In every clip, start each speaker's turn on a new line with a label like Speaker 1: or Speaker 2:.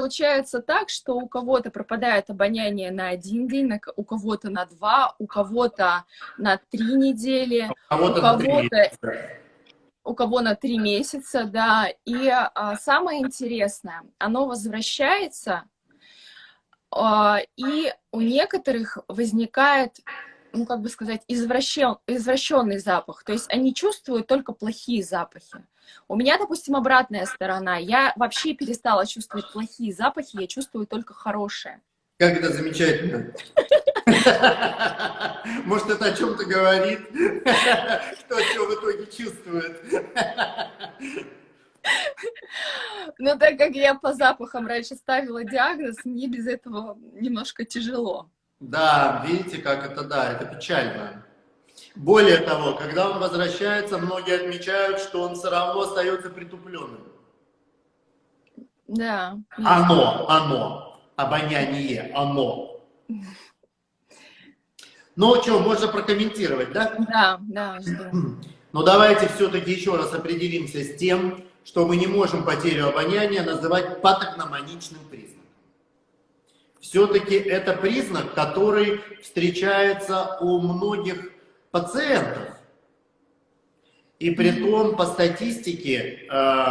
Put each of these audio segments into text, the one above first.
Speaker 1: получается так, что у кого-то пропадает обоняние на один день, у кого-то на два, у кого-то на три недели, а у кого-то у кого на три месяца, да. И а, самое интересное, оно возвращается, а, и у некоторых возникает ну, как бы сказать, извращен, извращенный запах. То есть они чувствуют только плохие запахи. У меня, допустим, обратная сторона. Я вообще перестала чувствовать плохие запахи, я чувствую только хорошие.
Speaker 2: Как это замечательно. Может, это о чем-то говорит? Кто что в итоге чувствует?
Speaker 1: Но так как я по запахам раньше ставила диагноз, мне без этого немножко тяжело.
Speaker 2: Да, видите, как это, да, это печально. Более того, когда он возвращается, многие отмечают, что он все равно остается притупленным.
Speaker 1: Да.
Speaker 2: Оно, оно, обоняние, оно. Ну, что, можно прокомментировать, да?
Speaker 1: Да, да.
Speaker 2: Ну, давайте все-таки еще раз определимся с тем, что мы не можем потерю обоняния называть патогномоничным признаком все-таки это признак, который встречается у многих пациентов. И при том, по статистике, э,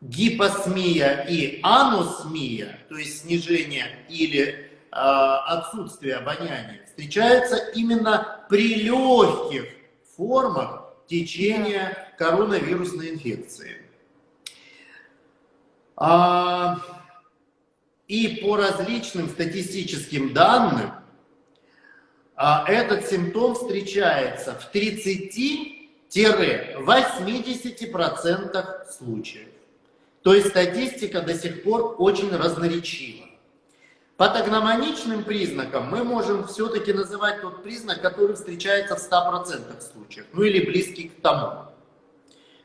Speaker 2: гипосмия и анусмия, то есть снижение или э, отсутствие обоняния, встречаются именно при легких формах течения коронавирусной инфекции. А, и по различным статистическим данным, а, этот симптом встречается в 30-80% случаев. То есть статистика до сих пор очень разноречива. Патогномоничным признаком мы можем все-таки называть тот признак, который встречается в 100% случаев, ну или близкий к тому.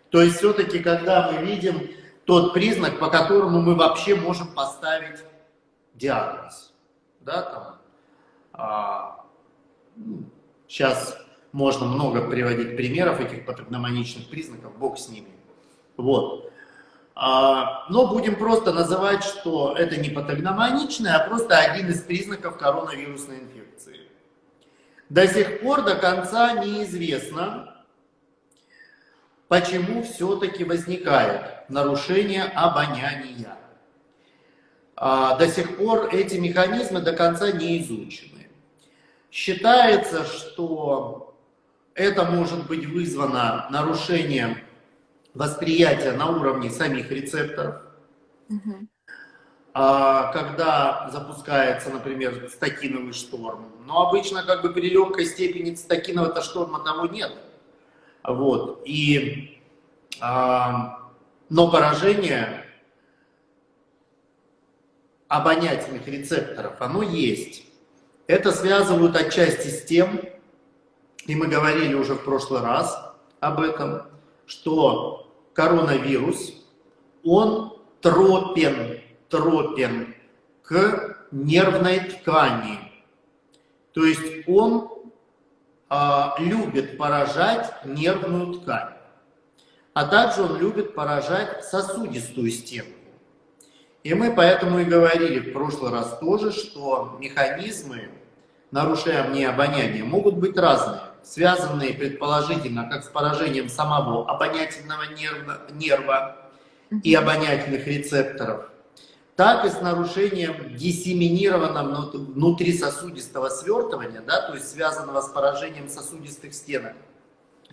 Speaker 2: То есть все-таки, когда мы видим тот признак, по которому мы вообще можем поставить диагноз. Да, там, а, ну, сейчас можно много приводить примеров этих патогномоничных признаков, бог с ними. Вот. А, но будем просто называть, что это не патогномоничное, а просто один из признаков коронавирусной инфекции. До сих пор до конца неизвестно, почему все-таки возникает нарушение обоняния. А, до сих пор эти механизмы до конца не изучены. Считается, что это может быть вызвано нарушением восприятия на уровне самих рецепторов. Угу. Когда запускается, например, статиновый шторм. Но обычно как бы при легкой степени статинового шторма того нет. Вот. И, а, но поражение обонятельных рецепторов, оно есть. Это связывают отчасти с тем, и мы говорили уже в прошлый раз об этом, что коронавирус, он тропен, тропен к нервной ткани. То есть он а, любит поражать нервную ткань, а также он любит поражать сосудистую стену. И мы поэтому и говорили в прошлый раз тоже, что механизмы нарушения обоняния могут быть разные, связанные предположительно как с поражением самого обонятельного нерва, нерва и обонятельных рецепторов, так и с нарушением диссеминированного внутрисосудистого свертывания, да, то есть связанного с поражением сосудистых стенок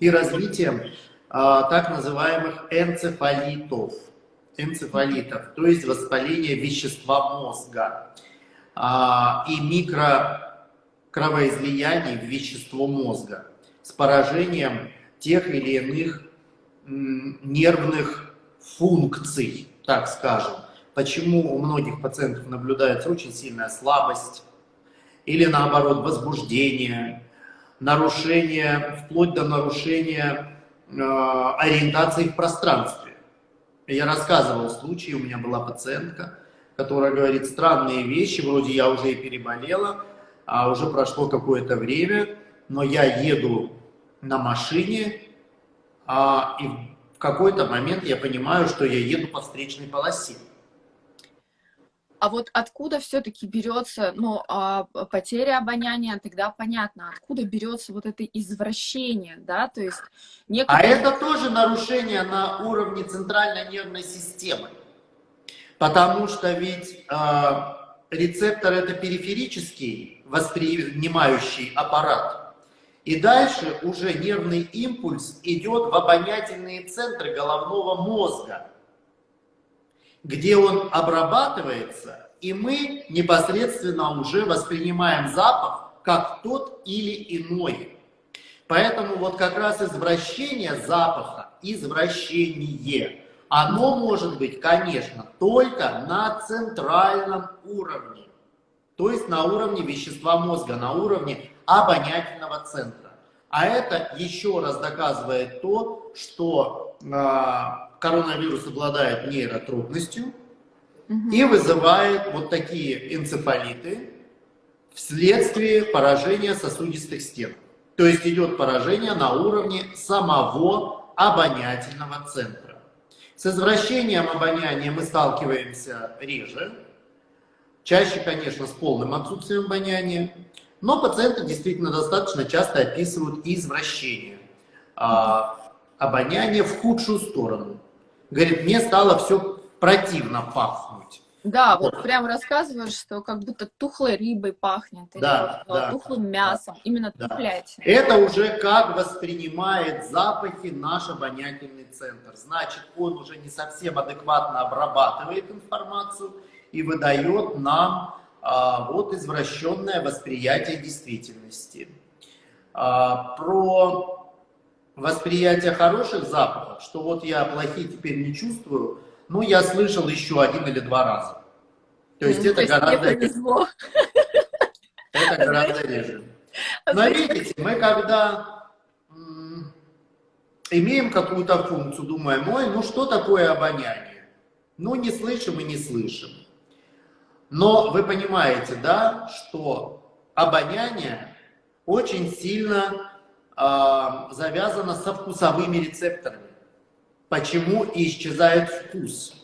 Speaker 2: и развитием а, так называемых энцефалитов энцефалитов, то есть воспаление вещества мозга а, и микрокровоизлияний в вещество мозга с поражением тех или иных нервных функций, так скажем. Почему у многих пациентов наблюдается очень сильная слабость или наоборот возбуждение, нарушение, вплоть до нарушения э, ориентации в пространстве. Я рассказывал случай, у меня была пациентка, которая говорит странные вещи, вроде я уже и переболела, а уже прошло какое-то время, но я еду на машине, а, и в какой-то момент я понимаю, что я еду по встречной полосе.
Speaker 1: А вот откуда все-таки берется, ну, а, потеря обоняния, тогда понятно, откуда берется вот это извращение, да, то есть...
Speaker 2: А некоторые... А это тоже нарушение на уровне центральной нервной системы, потому что ведь э, рецептор это периферический воспринимающий аппарат, и дальше уже нервный импульс идет в обонятельные центры головного мозга, где он обрабатывается, и мы непосредственно уже воспринимаем запах как тот или иной. Поэтому вот как раз извращение запаха, извращение, оно может быть, конечно, только на центральном уровне. То есть на уровне вещества мозга, на уровне обонятельного центра. А это еще раз доказывает то, что э, коронавирус обладает нейротрудностью угу. и вызывает вот такие энцефалиты вследствие поражения сосудистых стен. То есть идет поражение на уровне самого обонятельного центра. С извращением обоняния мы сталкиваемся реже, чаще, конечно, с полным отсутствием обоняния, но пациенты действительно достаточно часто описывают извращение а, обоняния в худшую сторону. Говорит, мне стало все противно пахнуть.
Speaker 1: Да, вот, вот прям рассказываешь, что как будто тухлой рыбой пахнет,
Speaker 2: да, или да,
Speaker 1: тухлым мясом, да, именно да. тухлятина.
Speaker 2: Это уже как воспринимает запахи наш обонятельный центр. Значит, он уже не совсем адекватно обрабатывает информацию и выдает нам а, вот извращенное восприятие действительности. А, про восприятие хороших запахов, что вот я плохие теперь не чувствую, ну, я слышал еще один или два раза. То есть ну, это то гораздо... Это гораздо реже. Но видите, мы когда имеем какую-то функцию, думаем, ой, ну что такое обоняние? Ну, не слышим и не слышим. Но вы понимаете, да, что обоняние очень сильно завязано со вкусовыми рецепторами. Почему исчезает вкус?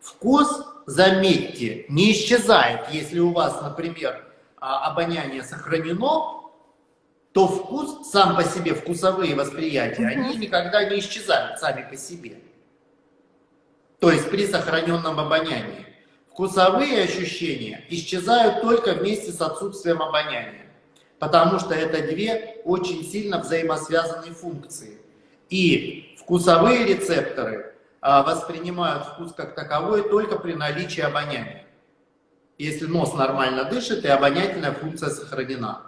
Speaker 2: Вкус, заметьте, не исчезает, если у вас, например, а, обоняние сохранено, то вкус сам по себе, вкусовые восприятия, они никогда не исчезают сами по себе. То есть при сохраненном обонянии. Вкусовые ощущения исчезают только вместе с отсутствием обоняния, потому что это две очень сильно взаимосвязанные функции. И вкусовые рецепторы а, воспринимают вкус как таковой только при наличии обоняния. Если нос нормально дышит, и обонятельная функция сохранена.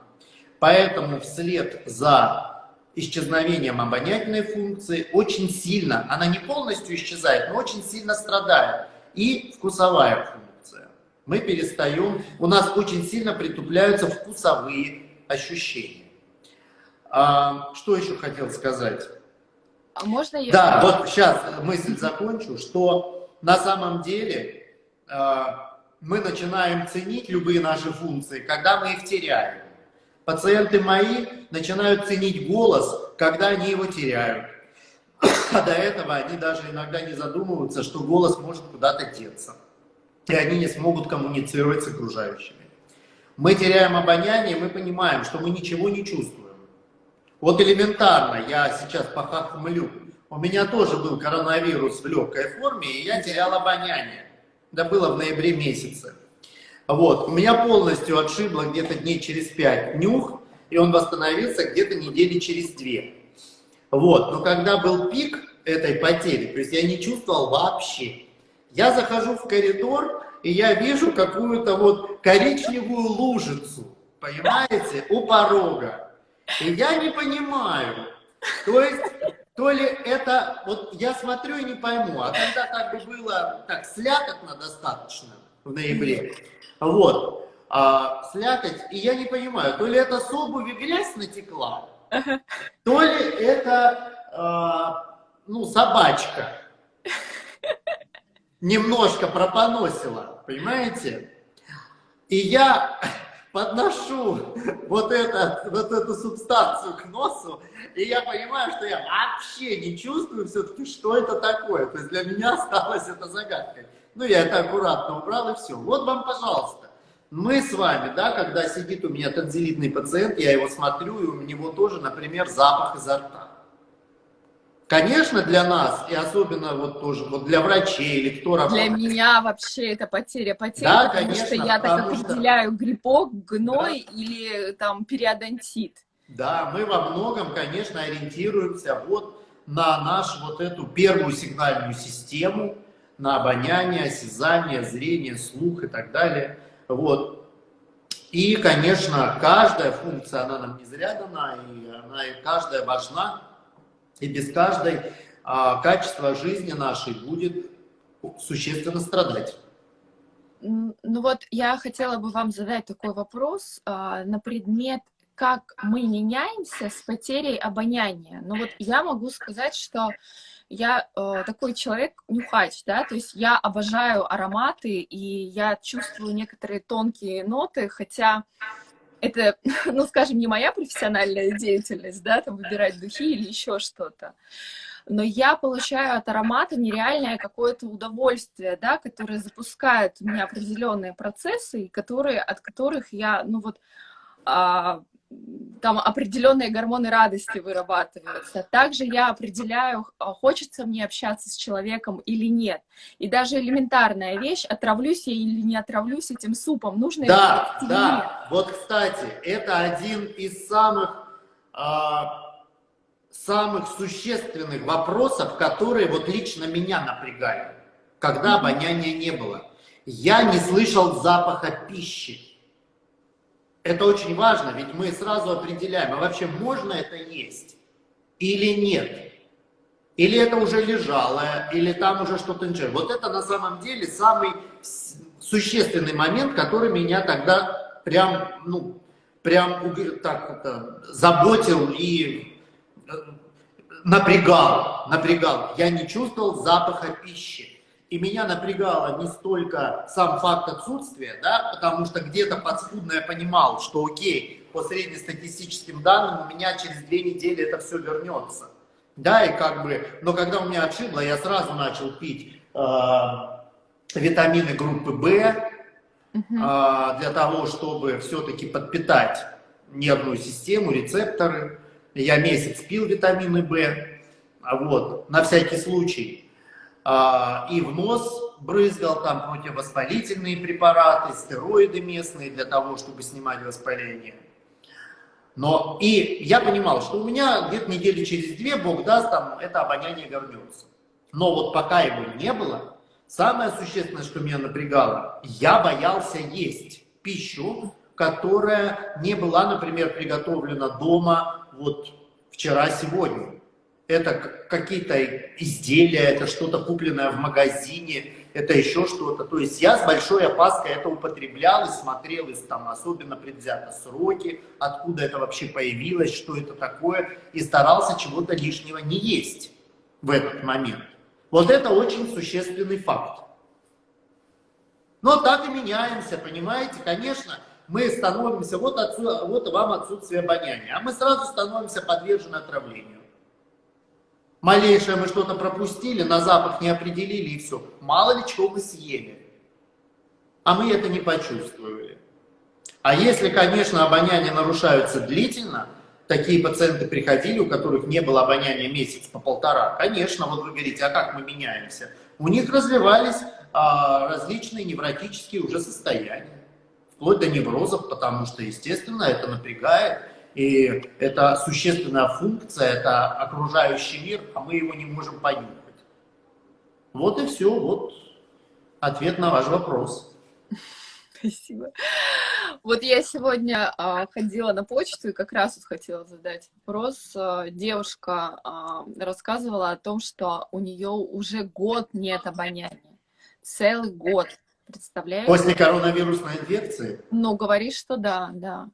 Speaker 2: Поэтому вслед за исчезновением обонятельной функции очень сильно, она не полностью исчезает, но очень сильно страдает и вкусовая функция. Мы перестаем, у нас очень сильно притупляются вкусовые ощущения. А, что еще хотел сказать?
Speaker 1: А можно я...
Speaker 2: Да, вот сейчас мысль закончу, что на самом деле э, мы начинаем ценить любые наши функции, когда мы их теряем. Пациенты мои начинают ценить голос, когда они его теряют. А до этого они даже иногда не задумываются, что голос может куда-то деться. И они не смогут коммуницировать с окружающими. Мы теряем обоняние, мы понимаем, что мы ничего не чувствуем. Вот элементарно, я сейчас похахмлю. У меня тоже был коронавирус в легкой форме, и я терял обоняние. Это было в ноябре месяце. Вот, у меня полностью отшибло где-то дней через пять нюх, и он восстановился где-то недели через две. Вот, но когда был пик этой потери, то есть я не чувствовал вообще. Я захожу в коридор, и я вижу какую-то вот коричневую лужицу, понимаете, у порога. И я не понимаю, то есть, то ли это, вот я смотрю и не пойму, а когда так бы было, так, слякотно достаточно в ноябре, вот, а, слякоть, и я не понимаю, то ли это с обуви грязь натекла, то ли это, а, ну, собачка немножко пропоносила, понимаете? И я подношу вот, это, вот эту субстанцию к носу, и я понимаю, что я вообще не чувствую все-таки, что это такое. То есть для меня осталась эта загадка. Ну, я это аккуратно убрал, и все. Вот вам, пожалуйста. Мы с вами, да, когда сидит у меня танзелитный пациент, я его смотрю, и у него тоже, например, запах изо рта. Конечно, для нас, и особенно вот тоже вот для врачей или кто
Speaker 1: работает. Для меня вообще это потеря потери, да, потому конечно, что я так определяю что... грибок, гной да. или там периодонтит.
Speaker 2: Да, мы во многом, конечно, ориентируемся вот на нашу вот эту первую сигнальную систему, на обоняние, осязание, зрение, слух и так далее. Вот. И, конечно, каждая функция, она нам не зря дана, и она и каждая важна. И без каждой а, качество жизни нашей будет существенно страдать.
Speaker 1: Ну вот я хотела бы вам задать такой вопрос а, на предмет, как мы меняемся с потерей обоняния. Ну вот я могу сказать, что я э, такой человек нюхач, да, то есть я обожаю ароматы, и я чувствую некоторые тонкие ноты, хотя это, ну, скажем, не моя профессиональная деятельность, да, там выбирать духи или еще что-то, но я получаю от аромата нереальное какое-то удовольствие, да, которое запускает у меня определенные процессы, которые, от которых я, ну вот, а, там определенные гормоны радости вырабатываются. Также я определяю, а, хочется мне общаться с человеком или нет. И даже элементарная вещь, отравлюсь я или не отравлюсь этим супом, нужно
Speaker 2: Да, да. Вот, кстати, это один из самых, а, самых существенных вопросов, которые вот лично меня напрягали, когда обоняния не было. Я не слышал запаха пищи. Это очень важно, ведь мы сразу определяем, а вообще можно это есть или нет. Или это уже лежалое, или там уже что-то ничего. Вот это на самом деле самый существенный момент, который меня тогда прям, ну, прям так это, заботил и э, напрягал, напрягал. Я не чувствовал запаха пищи. И меня напрягало не столько сам факт отсутствия, да, потому что где-то подспудно я понимал, что окей, по среднестатистическим данным у меня через две недели это все вернется. Да, и как бы, но когда у меня отшибло, я сразу начал пить э, витамины группы В, э, для того, чтобы все-таки подпитать нервную систему, рецепторы. Я месяц пил витамины В, вот, на всякий случай. А, и в нос брызгал там противовоспалительные препараты, стероиды местные для того, чтобы снимать воспаление. Но и я понимал, что у меня где-то недели через две, Бог даст, там это обоняние вернется. Но вот пока его не было, самое существенное, что меня напрягало, я боялся есть пищу, которая не была, например, приготовлена дома вот вчера-сегодня это какие-то изделия, это что-то купленное в магазине, это еще что-то. То есть я с большой опаской это употреблял и смотрел, и там особенно предвзято сроки, откуда это вообще появилось, что это такое, и старался чего-то лишнего не есть в этот момент. Вот это очень существенный факт. Но так и меняемся, понимаете? Конечно, мы становимся, вот, отсюда, вот вам отсутствие обоняния, а мы сразу становимся подвержены отравлению. Малейшее мы что-то пропустили, на запах не определили и все. Мало ли чего вы съели. А мы это не почувствовали. А если, конечно, обоняние нарушаются длительно, такие пациенты приходили, у которых не было обоняния месяц по полтора, конечно, вот вы говорите, а как мы меняемся? У них развивались а, различные невротические уже состояния, вплоть до неврозов, потому что, естественно, это напрягает и это существенная функция, это окружающий мир, а мы его не можем понюхать. Вот и все, вот ответ на ваш вопрос.
Speaker 1: Спасибо. Вот я сегодня а, ходила на почту и как раз вот хотела задать вопрос. А, девушка а, рассказывала о том, что у нее уже год нет обоняния. Целый год. Представляете?
Speaker 2: После коронавирусной инфекции?
Speaker 1: Ну, говоришь, что да, да.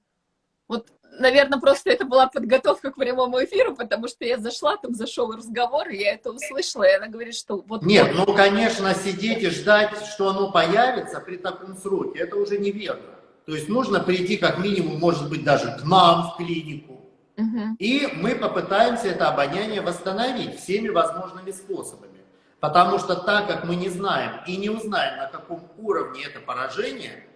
Speaker 1: Вот наверное, просто это была подготовка к прямому эфиру, потому что я зашла, там зашел разговор, и я это услышала, и она говорит, что вот...
Speaker 2: Нет, ну, конечно, сидеть и ждать, что оно появится при таком сроке, это уже неверно. То есть нужно прийти как минимум, может быть, даже к нам в клинику, угу. и мы попытаемся это обоняние восстановить всеми возможными способами. Потому что так как мы не знаем и не узнаем, на каком уровне это поражение,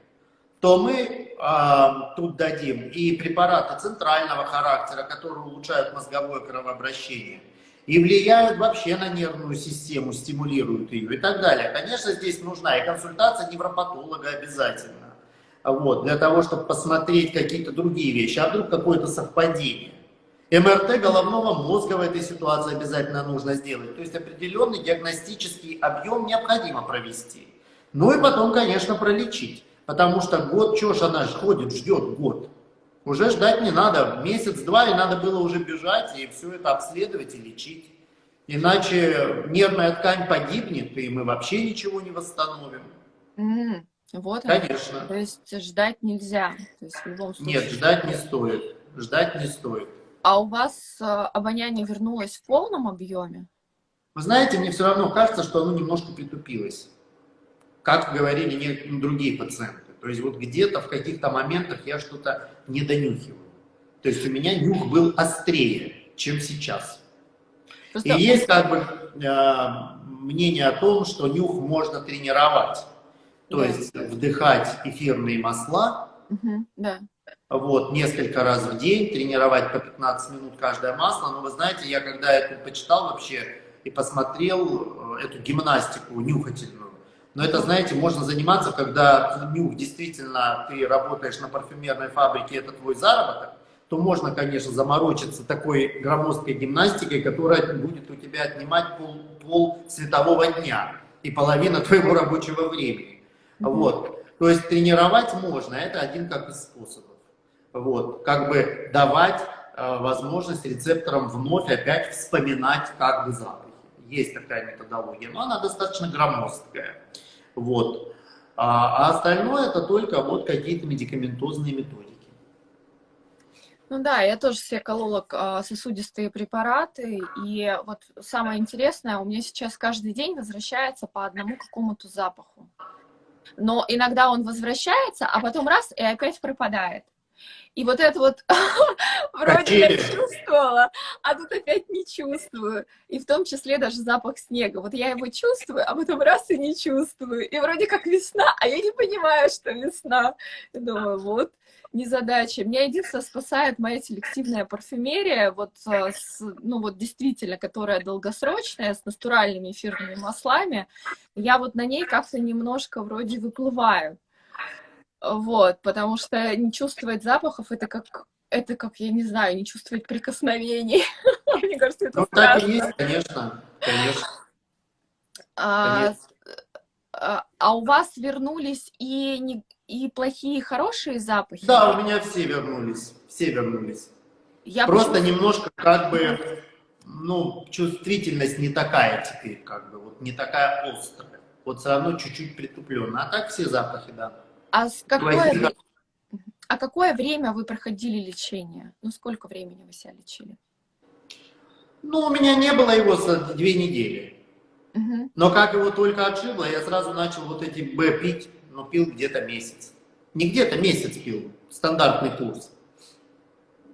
Speaker 2: то мы э, тут дадим и препараты центрального характера, которые улучшают мозговое кровообращение, и влияют вообще на нервную систему, стимулируют ее и так далее. Конечно, здесь нужна и консультация невропатолога обязательно, вот, для того, чтобы посмотреть какие-то другие вещи, а вдруг какое-то совпадение. МРТ головного мозга в этой ситуации обязательно нужно сделать. То есть определенный диагностический объем необходимо провести. Ну и потом, конечно, пролечить. Потому что год, что ж она ходит, ждет год. Уже ждать не надо. Месяц-два, и надо было уже бежать и все это обследовать и лечить. Иначе нервная ткань погибнет, и мы вообще ничего не восстановим.
Speaker 1: Mm, вот
Speaker 2: Конечно.
Speaker 1: То есть ждать нельзя. То есть в любом
Speaker 2: случае... Нет, ждать не стоит. Ждать не стоит.
Speaker 1: А у вас э, обоняние вернулось в полном объеме?
Speaker 2: Вы знаете, мне все равно кажется, что оно немножко притупилось как говорили другие пациенты. То есть вот где-то в каких-то моментах я что-то не донюхиваю. То есть у меня нюх был острее, чем сейчас. Просто... И есть как бы э, мнение о том, что нюх можно тренировать. То да. есть вдыхать эфирные масла,
Speaker 1: угу, да.
Speaker 2: вот, несколько раз в день, тренировать по 15 минут каждое масло. Но вы знаете, я когда это почитал вообще и посмотрел э, эту гимнастику нюхательную, но это, знаете, можно заниматься, когда нюх действительно ты работаешь на парфюмерной фабрике, это твой заработок, то можно, конечно, заморочиться такой громоздкой гимнастикой, которая будет у тебя отнимать пол, пол светового дня и половина твоего рабочего времени. Вот. То есть тренировать можно, это один как из способов. Вот. Как бы давать э, возможность рецепторам вновь опять вспоминать как бы запахи. Есть такая методология, но она достаточно громоздкая. Вот. А, а остальное это только вот какие-то медикаментозные методики.
Speaker 1: Ну да, я тоже себе колола а, сосудистые препараты, и вот самое интересное, у меня сейчас каждый день возвращается по одному какому-то запаху. Но иногда он возвращается, а потом раз, и опять пропадает. И вот это вот вроде я чувствовала, а тут опять не чувствую. И в том числе даже запах снега. Вот я его чувствую, а потом раз и не чувствую. И вроде как весна, а я не понимаю, что весна. И думаю, вот незадача. Меня единственное спасает моя селективная парфюмерия, вот, э, с, ну вот действительно, которая долгосрочная, с натуральными эфирными маслами. Я вот на ней как-то немножко вроде выплываю. Вот, потому что не чувствовать запахов, это как, это как, я не знаю, не чувствовать прикосновений. Мне кажется, это
Speaker 2: ну, так и есть, конечно, конечно. А,
Speaker 1: а, а у вас вернулись и, не, и плохие, и хорошие запахи?
Speaker 2: Да, у меня все вернулись, все вернулись. Я Просто почему... немножко как бы, ну, чувствительность не такая теперь, как бы, вот не такая острая. Вот все равно чуть-чуть притупленно. А так все запахи, да.
Speaker 1: А, с какое, а какое время вы проходили лечение? Ну, сколько времени вы себя лечили?
Speaker 2: Ну, у меня не было его за две недели. Угу. Но как его только отшибло, я сразу начал вот эти Б пить, но пил где-то месяц. Не где-то месяц пил, стандартный курс.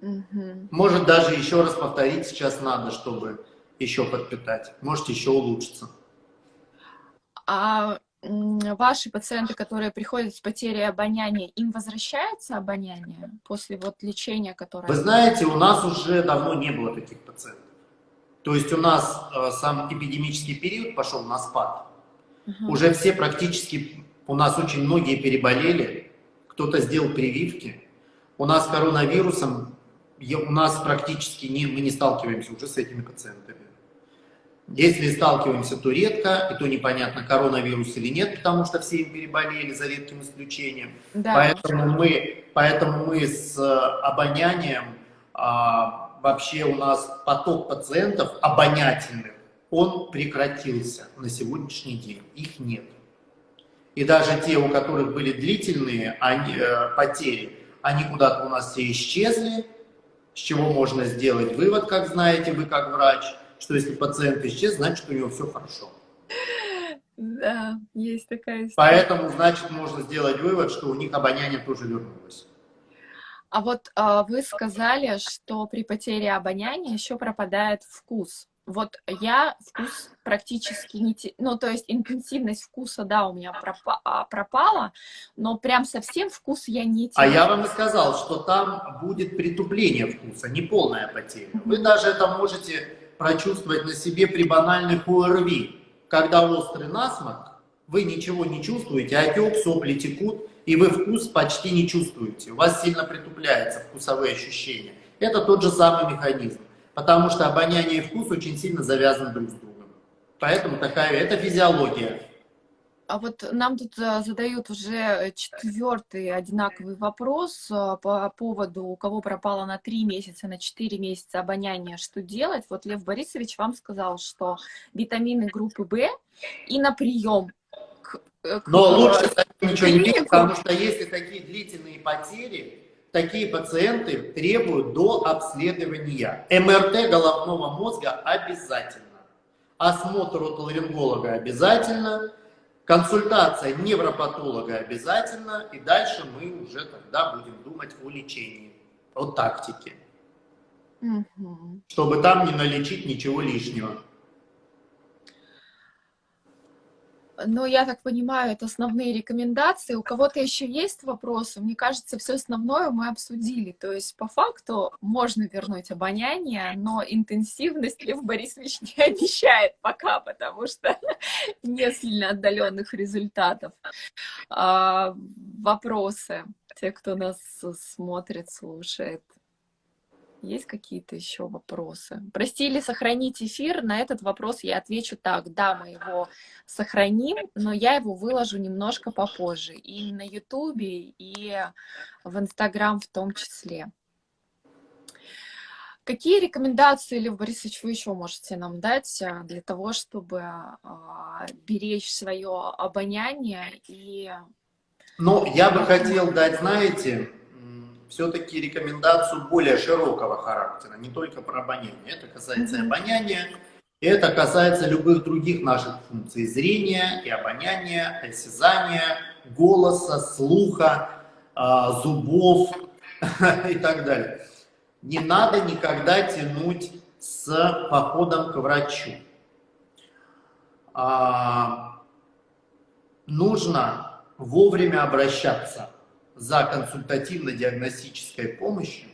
Speaker 2: Угу. Может, даже еще раз повторить сейчас надо, чтобы еще подпитать. Может, еще улучшиться.
Speaker 1: А ваши пациенты, которые приходят с потерей обоняния, им возвращается обоняние после вот лечения, которое...
Speaker 2: Вы знаете, у нас уже давно не было таких пациентов. То есть у нас э, сам эпидемический период пошел на спад. Угу. Уже все практически, у нас очень многие переболели, кто-то сделал прививки. У нас коронавирусом, у нас практически не, мы не сталкиваемся уже с этими пациентами. Если сталкиваемся, то редко, и то непонятно, коронавирус или нет, потому что все им переболели, за редким исключением. Да. Поэтому, мы, поэтому мы с э, обонянием, а, вообще у нас поток пациентов обонятельных, он прекратился на сегодняшний день, их нет. И даже те, у которых были длительные они, э, потери, они куда-то у нас все исчезли, с чего можно сделать вывод, как знаете вы, как врач – что если пациент исчез, значит, у него все хорошо.
Speaker 1: Да, есть такая история.
Speaker 2: Поэтому, значит, можно сделать вывод, что у них обоняние тоже вернулось.
Speaker 1: А вот а, вы сказали, что при потере обоняния еще пропадает вкус. Вот я вкус практически не... Те... Ну, то есть интенсивность вкуса, да, у меня пропа... А, пропала, но прям совсем вкус я не
Speaker 2: теряю. А я вам и сказал, что там будет притупление вкуса, не полная потеря. Вы даже это можете прочувствовать на себе при банальных ОРВИ. Когда острый насморк, вы ничего не чувствуете, отек, сопли текут, и вы вкус почти не чувствуете. У вас сильно притупляются вкусовые ощущения. Это тот же самый механизм потому что обоняние и вкус очень сильно завязаны друг с другом. Поэтому такая, это физиология.
Speaker 1: А вот нам тут э, задают уже четвертый одинаковый вопрос э, по поводу, у кого пропало на три месяца, на четыре месяца обоняние, что делать? Вот Лев Борисович вам сказал, что витамины группы В и на прием.
Speaker 2: К, э, к, Но лучше ничего не пить, потому что если такие длительные потери, такие пациенты требуют до обследования. МРТ головного мозга обязательно. Осмотр отоларинголога обязательно. Консультация невропатолога обязательно. И дальше мы уже тогда будем думать о лечении, о тактике. Угу. Чтобы там не налечить ничего лишнего.
Speaker 1: Ну, я так понимаю, это основные рекомендации. У кого-то еще есть вопросы? Мне кажется, все основное мы обсудили. То есть, по факту, можно вернуть обоняние, но интенсивность Лев Борисович не обещает пока, потому что не сильно отдаленных результатов. А, вопросы? Те, кто нас смотрит, слушает. Есть какие-то еще вопросы? Прости или сохранить эфир? На этот вопрос я отвечу так. Да, мы его сохраним, но я его выложу немножко попозже. И на Ютубе, и в Инстаграм в том числе. Какие рекомендации, Лев Борисович, вы еще можете нам дать а, для того, чтобы а, беречь свое обоняние и...
Speaker 2: Ну, я бы хотел дать, знаете, все-таки рекомендацию более широкого характера, не только про обоняние. Это касается обоняния, это касается любых других наших функций зрения и обоняния, осязания, голоса, слуха, а, зубов и так далее. Не надо никогда тянуть с походом к врачу. А, нужно вовремя обращаться за консультативно-диагностической помощью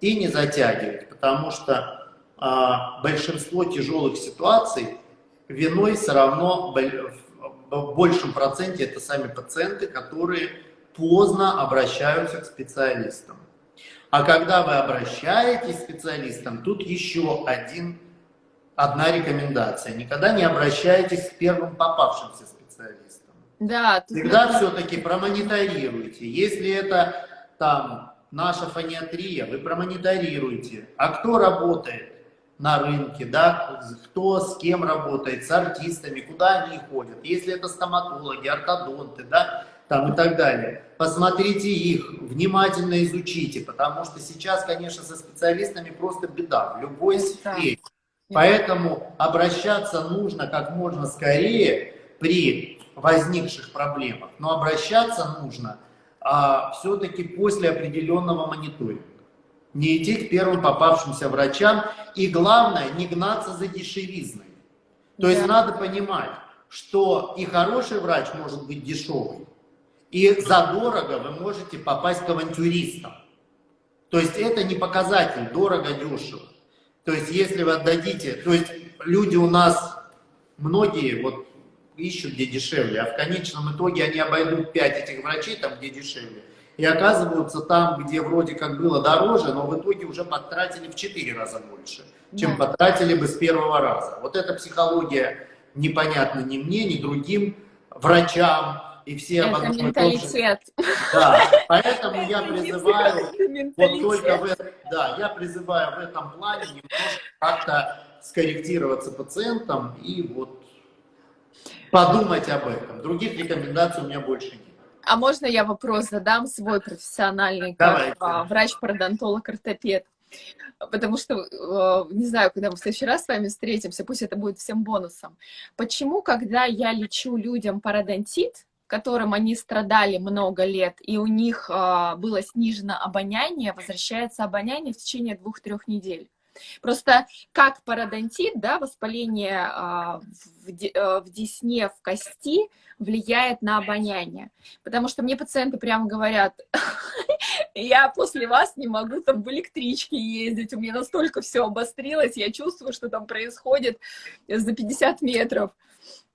Speaker 2: и не затягивать, потому что а, большинство тяжелых ситуаций виной все равно в большем проценте это сами пациенты, которые поздно обращаются к специалистам. А когда вы обращаетесь к специалистам, тут еще один, одна рекомендация. Никогда не обращайтесь к первым попавшимся. Да, Всегда тут... все-таки промониторируйте. Если это там наша фониатрия, вы промониторируйте. А кто работает на рынке, да, кто с кем работает, с артистами, куда они ходят. Если это стоматологи, ортодонты, да, там и так далее. Посмотрите их, внимательно изучите, потому что сейчас, конечно, со специалистами просто беда в любой сфере. Поэтому обращаться нужно как можно скорее при возникших проблемах, но обращаться нужно а, все-таки после определенного мониторинга. Не идти к первым попавшимся врачам и главное, не гнаться за дешевизной. То да. есть надо понимать, что и хороший врач может быть дешевый, и задорого вы можете попасть к авантюристам. То есть это не показатель дорого-дешево. То есть если вы отдадите, то есть люди у нас, многие, вот ищут, где дешевле, а в конечном итоге они обойдут 5 этих врачей там, где дешевле, и оказываются там, где вроде как было дороже, но в итоге уже потратили в 4 раза больше, чем да. потратили бы с первого раза. Вот эта психология непонятна ни мне, ни другим врачам, и все
Speaker 1: это об одном менталитет.
Speaker 2: Да, поэтому я призываю, вот только в, да, я призываю в этом плане немножко как-то скорректироваться пациентам и вот подумать об этом. Других рекомендаций у меня больше нет.
Speaker 1: А можно я вопрос задам свой профессиональный, как а, врач-пародонтолог, ортопед? Потому что, э, не знаю, когда мы в следующий раз с вами встретимся, пусть это будет всем бонусом. Почему, когда я лечу людям пародонтит, которым они страдали много лет, и у них э, было снижено обоняние, возвращается обоняние в течение двух-трех недель? Просто как пародонтит, да, воспаление а, в, э, в десне, в кости влияет на обоняние. Потому что мне пациенты прямо говорят, я после вас не могу там в электричке ездить, у меня настолько все обострилось, я чувствую, что там происходит за 50 метров.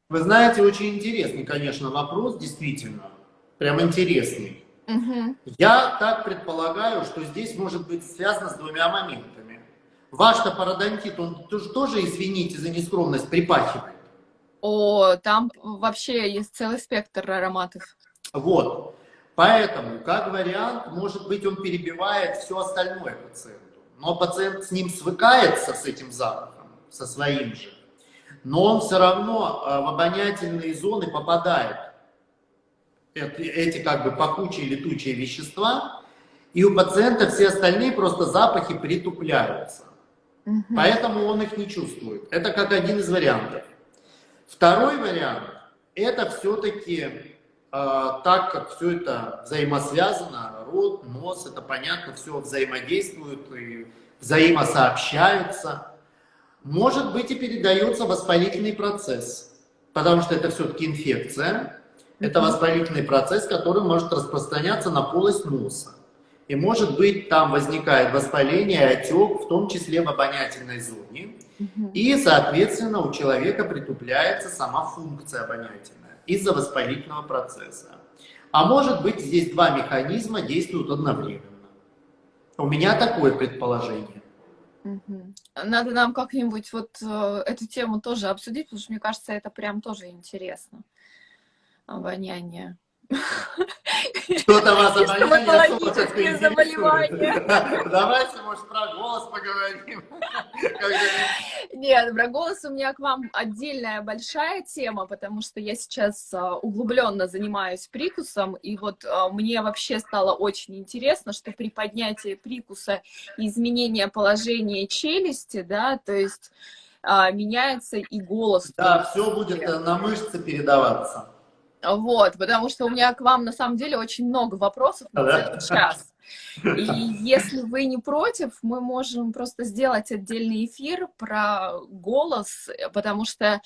Speaker 2: Вы знаете, очень интересный, конечно, вопрос, действительно, прям интересный. Угу. Я так предполагаю, что здесь может быть связано с двумя моментами. Ваш-то пародонтит, он тоже, извините за нескромность, припахивает.
Speaker 1: О, там вообще есть целый спектр ароматов.
Speaker 2: Вот. Поэтому, как вариант, может быть, он перебивает все остальное пациенту. Но пациент с ним свыкается, с этим запахом, со своим же. Но он все равно э, в обонятельные зоны попадает. Эти, эти как бы пахучие летучие вещества. И у пациента все остальные просто запахи притупляются. Угу. Поэтому он их не чувствует. Это как один из вариантов. Второй вариант – это все-таки а, так как все это взаимосвязано, рот, нос, это понятно, все взаимодействует и взаимосообщаются, может быть и передается воспалительный процесс, потому что это все-таки инфекция, это воспалительный процесс, который может распространяться на полость носа. И может быть там возникает воспаление, отек, в том числе в обонятельной зоне. И, соответственно, у человека притупляется сама функция обонятельной из-за воспалительного процесса. А может быть, здесь два механизма действуют одновременно. У меня такое предположение.
Speaker 1: Надо нам как-нибудь вот э, эту тему тоже обсудить, потому что мне кажется, это прям тоже интересно. Обоняние.
Speaker 2: Что-то вас обоняние заболевания. Давайте, может, про голос поговорим.
Speaker 1: Нет, про голос у меня к вам отдельная большая тема, потому что я сейчас а, углубленно занимаюсь прикусом, и вот а, мне вообще стало очень интересно, что при поднятии прикуса и изменении положения челюсти, да, то есть а, меняется и голос.
Speaker 2: Да, все будет на мышцы передаваться.
Speaker 1: Вот, потому что у меня к вам на самом деле очень много вопросов на целый час. И если вы не против, мы можем просто сделать отдельный эфир про голос, потому что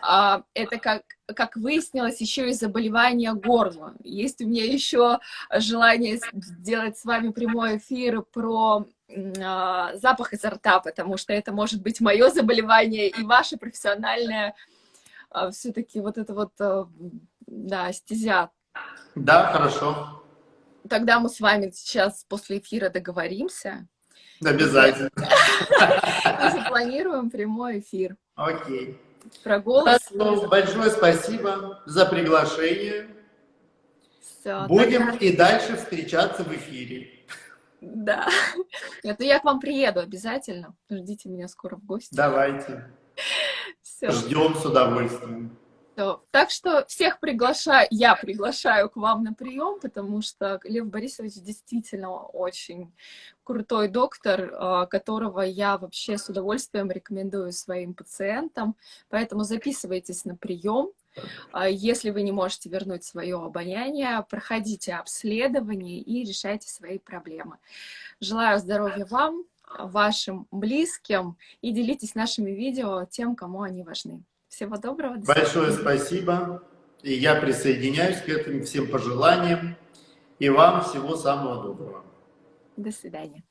Speaker 1: а, это, как, как выяснилось, еще и заболевание горла. Есть у меня еще желание сделать с вами прямой эфир про а, запах изо рта, потому что это может быть мое заболевание и ваше профессиональное а, все-таки вот это вот а, да, стезя.
Speaker 2: Да, хорошо.
Speaker 1: Тогда мы с вами сейчас после эфира договоримся.
Speaker 2: Обязательно.
Speaker 1: И запланируем прямой эфир.
Speaker 2: Окей.
Speaker 1: Про голос.
Speaker 2: Большое спасибо за приглашение. Все, Будем тогда... и дальше встречаться в эфире.
Speaker 1: Да. Нет, ну я к вам приеду обязательно. Ждите меня скоро в гости.
Speaker 2: Давайте. Все. Ждем с удовольствием.
Speaker 1: Так что всех приглашаю, я приглашаю к вам на прием, потому что Лев Борисович действительно очень крутой доктор, а, которого я вообще с удовольствием рекомендую своим пациентам. Поэтому записывайтесь на прием. А, если вы не можете вернуть свое обоняние, проходите обследование и решайте свои проблемы. Желаю здоровья вам, вашим близким и делитесь нашими видео тем, кому они важны. Всего доброго.
Speaker 2: До Большое спасибо. И я присоединяюсь к этим всем пожеланиям. И вам всего самого доброго.
Speaker 1: До свидания.